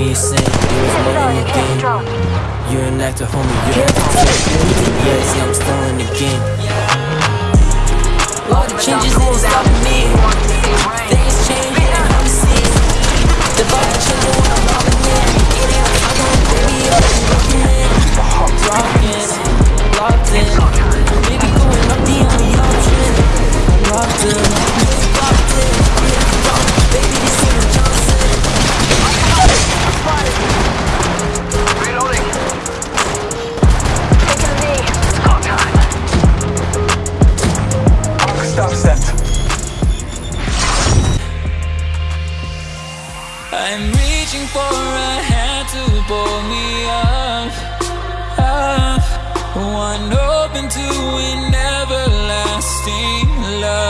me is saying it was more than a game. You're like the homie, you ain't like the I'm stalling again stop step. I'm reaching for a hand to pull me up, up. One open to an everlasting love.